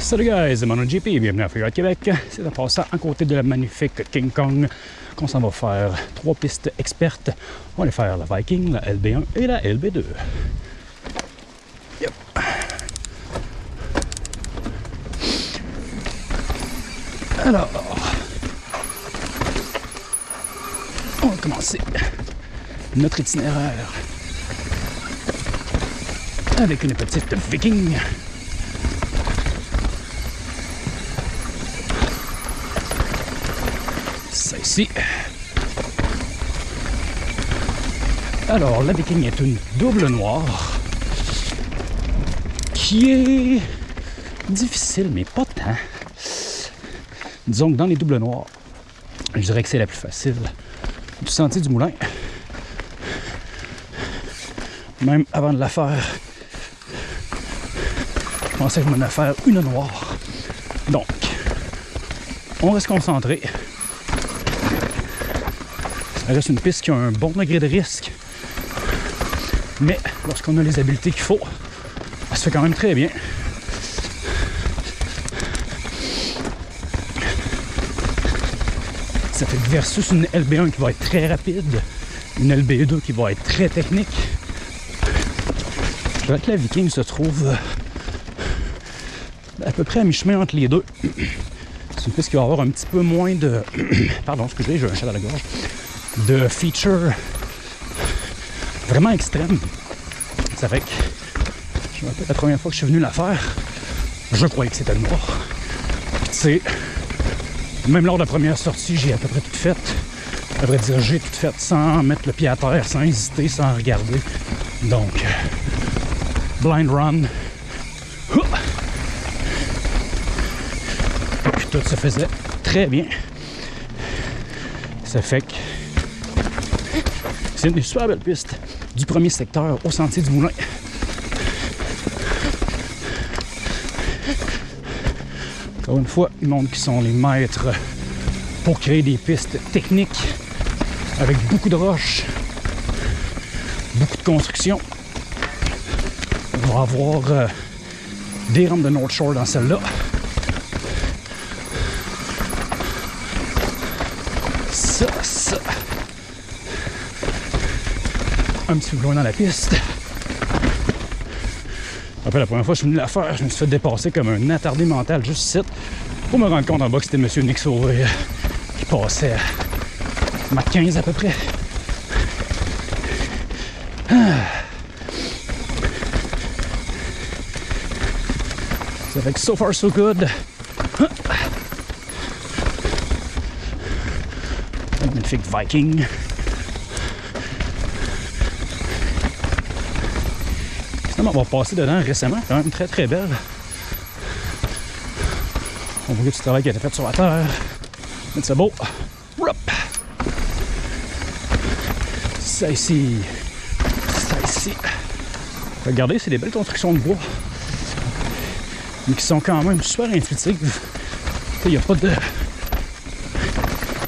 Salut guys, mon JP, bienvenue à Freeride Québec. C'est en passant à côté de la magnifique King Kong qu'on s'en va faire trois pistes expertes. On va aller faire la Viking, la LB1 et la LB2. Yep. Alors, on va commencer notre itinéraire avec une petite Viking. Ça Alors, la Viking est une double noire qui est difficile, mais pas tant. Disons que dans les doubles noirs, je dirais que c'est la plus facile du sentier du moulin. Même avant de la faire, je pensais que je m'en faire une noire. Donc, on reste concentré. Ça reste une piste qui a un bon degré de risque. Mais lorsqu'on a les habiletés qu'il faut, ça se fait quand même très bien. Ça fait versus une LB1 qui va être très rapide, une LB2 qui va être très technique. Je dirais que la Viking se trouve euh, à peu près à mi-chemin entre les deux. C'est une piste qui va avoir un petit peu moins de... Pardon, excusez, j'ai un chat à la gorge. De features vraiment extrêmes. Ça fait que... Je me rappelle la première fois que je suis venu la faire, je croyais que c'était noir. Puis tu sais, même lors de la première sortie, j'ai à peu près tout fait. À vrai dire, j'ai tout fait sans mettre le pied à terre, sans hésiter, sans regarder. Donc, blind run. Puis tout se faisait très bien. Ça fait que c'est une super belle piste du premier secteur au sentier du Moulin. Encore une fois, le monde qui sont les maîtres pour créer des pistes techniques avec beaucoup de roches, beaucoup de construction. On va avoir euh, des rampes de North Shore dans celle-là. Ça, ça. Un petit peu loin dans la piste. Après, la première fois que je suis venu la faire, je me suis fait dépasser comme un attardé mental juste ici pour me rendre compte en bas que c'était M. Nick Sauvé qui passait à ma 15 à peu près. Ah. Ça fait que so far so good. Magnifique Viking. On va passer dedans récemment, quand même très très belle. On voit du travail qui a été fait sur la terre. Mais c'est beau. Ça ici. Ça ici. Regardez, c'est des belles constructions de bois. Mais qui sont quand même super intuitives. Il n'y a pas de.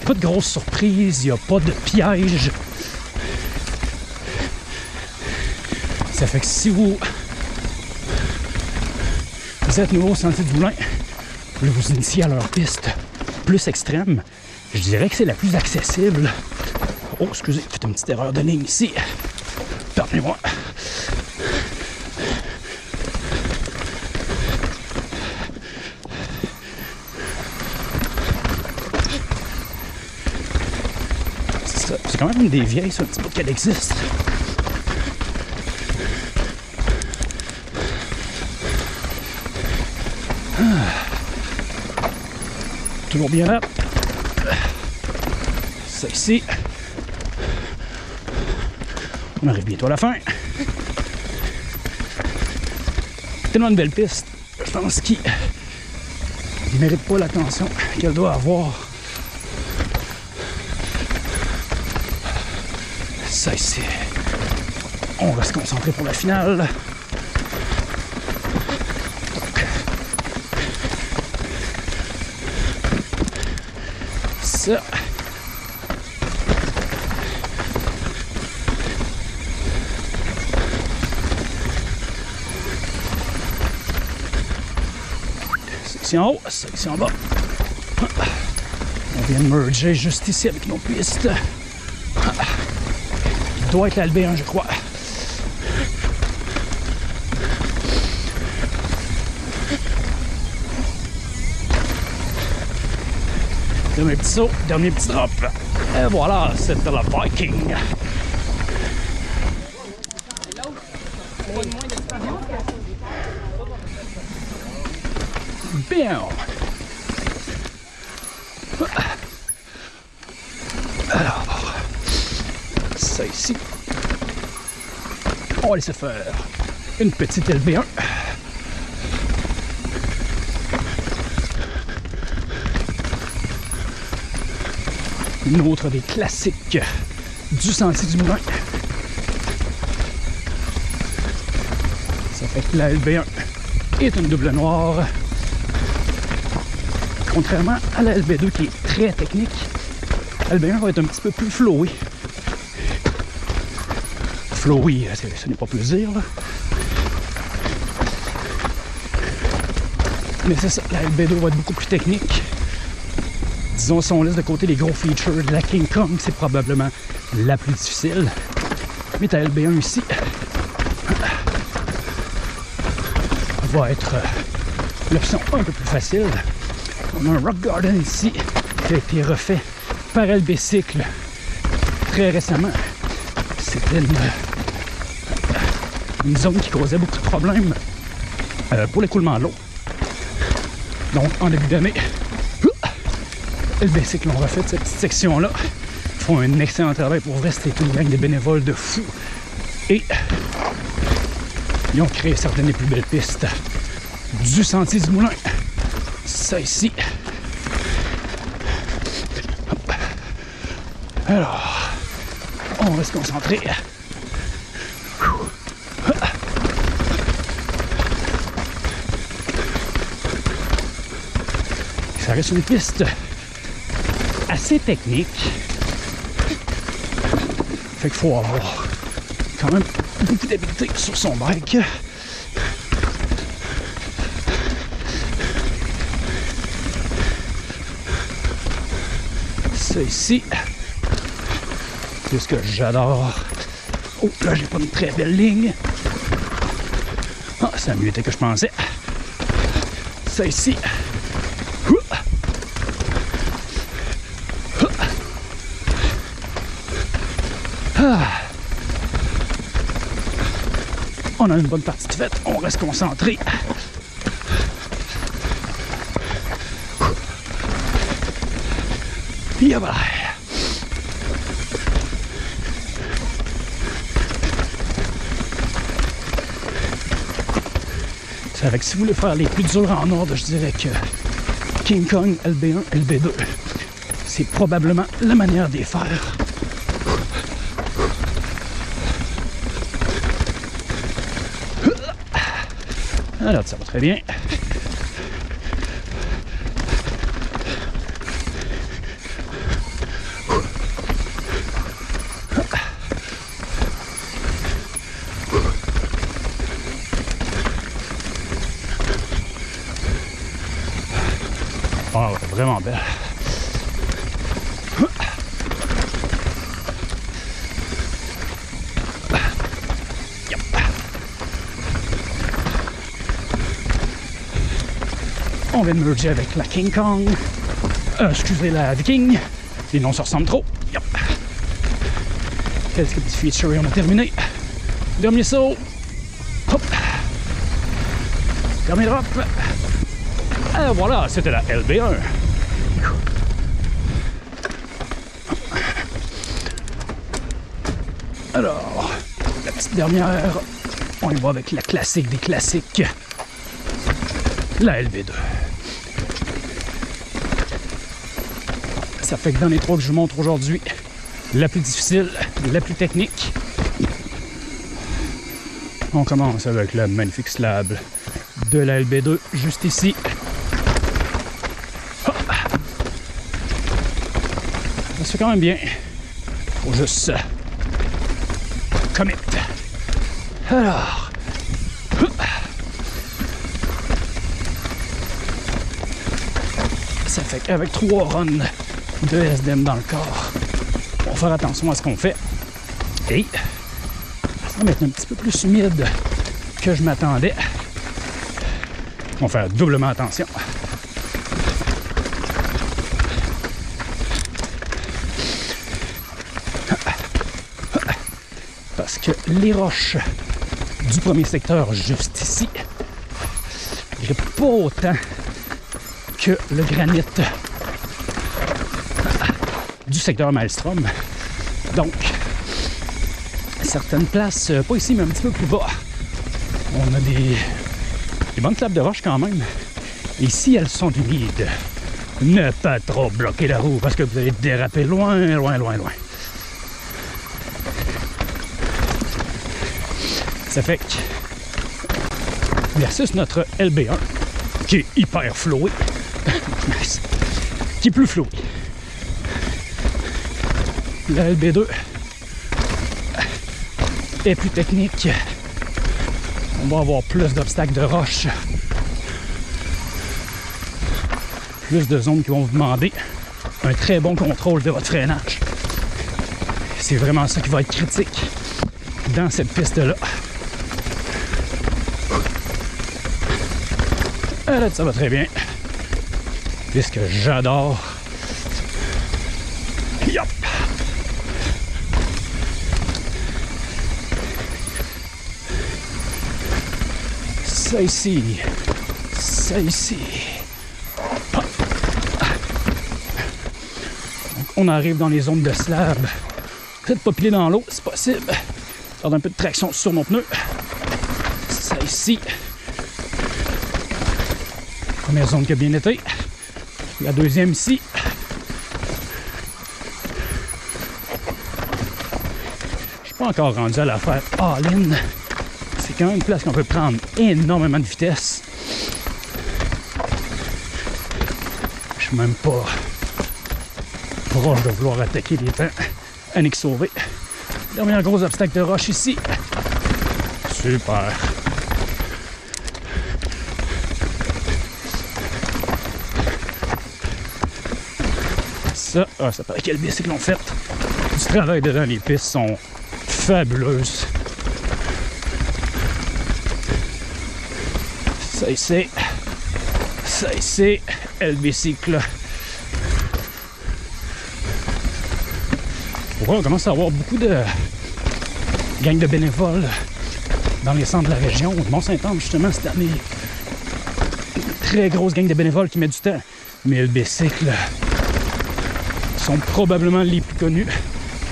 Pas de grosses surprises, il n'y a pas de pièges. Ça fait que si vous, êtes nouveau au sentier du moulin, vous initier à leur piste plus extrême, je dirais que c'est la plus accessible. Oh, excusez, j'ai fait une petite erreur de ligne ici. Pardonnez-moi. C'est quand même une des vieilles, ça, un petit peu qu'elle existe. Toujours bien là. Ça ici. On arrive bientôt à la fin. Tellement une belle piste. Je pense qu'il ne mérite pas l'attention qu'elle doit avoir. Ça ici. On va se concentrer pour la finale. Ça. en haut, ça ici en bas. On vient de merger juste ici avec nos pistes. Il doit être l'LB1, je crois. Dernier petit saut, dernier petit drop. Et voilà, c'était la Viking. Bien. Alors, ça ici. On va laisser faire une petite LB1. Une autre des classiques du sentier du moulin. Ça fait que la LB1 est une double noire. Contrairement à la LB2 qui est très technique, la LB1 va être un petit peu plus flowy. Flowy, ce n'est pas plus dire. Mais c'est ça, la LB2 va être beaucoup plus technique. Disons, si on laisse de côté les gros features la King Kong, c'est probablement la plus difficile. Mais ta LB1 ici va être l'option un peu plus facile. On a un Rock Garden ici qui a été refait par LB Cycle très récemment. C'était une, une, zone qui causait beaucoup de problèmes euh, pour l'écoulement de l'eau. Donc, en début d'année, LB Cycle ont refait cette petite section-là. Ils font un excellent travail pour vrai. C'était une gang de bénévoles de fous. Et ils ont créé certaines des plus belles pistes du sentier du moulin. Ça ici. Alors, on va se concentrer. Ça reste une piste assez technique. Fait qu'il faut avoir quand même beaucoup d'habileté sur son bike. Ça ici. C'est ce que j'adore. Oh, là, j'ai pas une très belle ligne. Ah, ça a mieux été que je pensais. Ça ici. On a une bonne partie de faite. On reste concentré. Yeah, voilà. C'est avec si vous voulez faire les plus durs en ordre, je dirais que King Kong LB1, LB2, c'est probablement la manière les faire. Alors, ça va très bien. Ah ouais, vraiment belle. On vient de merger avec la King Kong. Euh, excusez, la Viking. Les noms se ressemblent trop. Yep. Quelques petits features et on a terminé. Dernier saut. Hop. Dernier drop. Et voilà, c'était la LB1. Alors, la petite dernière, on y va avec la classique des classiques, la LB2. Ça fait que dans les trois que je vous montre aujourd'hui, la plus difficile, la plus technique, on commence avec le magnifique slab de la LB2 juste ici. Ça se fait quand même bien. Faut juste commit. Alors. Ça fait qu'avec trois runs de SDM dans le corps, on va faire attention à ce qu'on fait. Et ça va être un petit peu plus humide que je m'attendais. On va faire doublement attention. Parce que les roches du premier secteur juste ici, j'ai pas autant que le granit du secteur Maelstrom. Donc, certaines places, euh, pas ici, mais un petit peu plus bas, on a des, bonnes clapes de roche quand même. Ici, elles sont humides. Ne pas trop bloquer la roue parce que vous allez déraper loin, loin, loin, loin. Ça fait que versus notre LB1 qui est hyper flowé, qui est plus flowé. La LB2 est plus technique. On va avoir plus d'obstacles de roche. Plus de zones qui vont vous demander un très bon contrôle de votre freinage. C'est vraiment ça qui va être critique dans cette piste-là. Là, ça va très bien. Puisque j'adore. Ça ici. Ça ici. Donc, on arrive dans les zones de slab. Peut-être pas piler dans l'eau, c'est possible. Faire un peu de traction sur nos pneus. Ça ici. Première zone qui a bien été. La deuxième ici. Je suis pas encore rendu à la faire all-in. C'est quand même une place qu'on peut prendre énormément de vitesse. Je suis même pas proche de vouloir attaquer les temps. Annick sauvé. Dernier gros obstacle de roche ici. Super. Ça, ah, ça paraît quel bicycle l'ont fait. Du travail dedans, les pistes sont fabuleuses. Ça ici, ça ici, le bicycle. Ouais, on commence à avoir beaucoup de gangs de bénévoles dans les centres de la région? Mont-Saint-Anne, justement, cette année, très grosse gang de bénévoles qui met du temps. Mais le bicycle sont probablement les plus connus,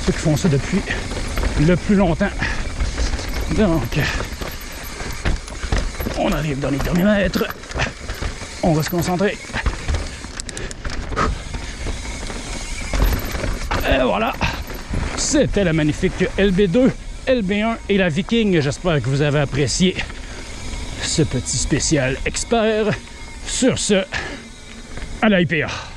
ceux qui font ça depuis le plus longtemps. Donc, on arrive dans les derniers mètres. On va se concentrer. Et voilà. C'était la magnifique LB2, LB1 et la Viking. J'espère que vous avez apprécié ce petit spécial expert. Sur ce, à la IPA.